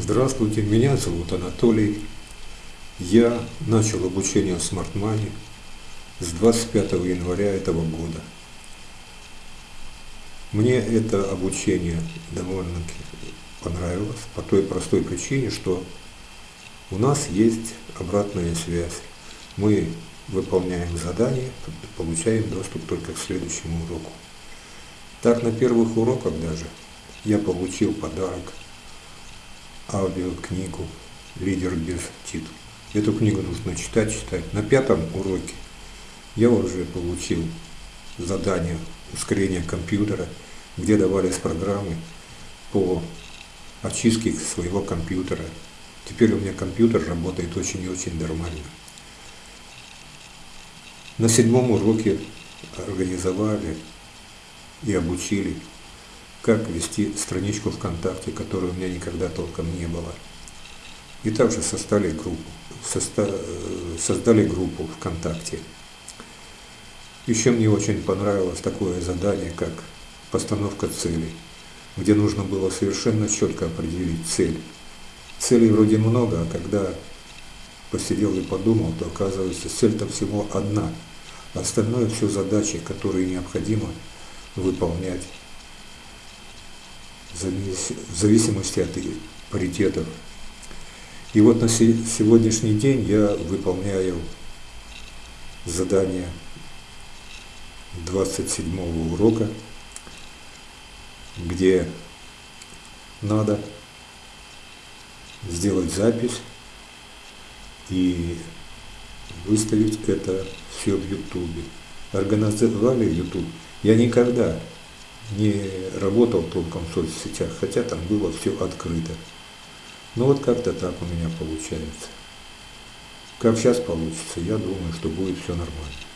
Здравствуйте, меня зовут Анатолий. Я начал обучение в Smart Money с 25 января этого года. Мне это обучение довольно-таки понравилось по той простой причине, что у нас есть обратная связь. Мы выполняем задание, получаем доступ только к следующему уроку. Так на первых уроках даже я получил подарок аудиокнигу «Лидер без титула». Эту книгу нужно читать, читать. На пятом уроке я уже получил задание ускорения компьютера, где давались программы по очистке своего компьютера. Теперь у меня компьютер работает очень и очень нормально. На седьмом уроке организовали и обучили как вести страничку ВКонтакте, которой у меня никогда толком не было. И также создали группу, создали группу ВКонтакте. Еще мне очень понравилось такое задание, как постановка целей, где нужно было совершенно четко определить цель. Целей вроде много, а когда посидел и подумал, то оказывается цель-то всего одна. Остальное все задачи, которые необходимо выполнять в зависимости от паритетов. И вот на сегодняшний день я выполняю задание 27 урока, где надо сделать запись и выставить это все в Ютубе. Организовали YouTube. Я никогда не работал толком в соцсетях, хотя там было все открыто. Но вот как-то так у меня получается. Как сейчас получится, я думаю, что будет все нормально.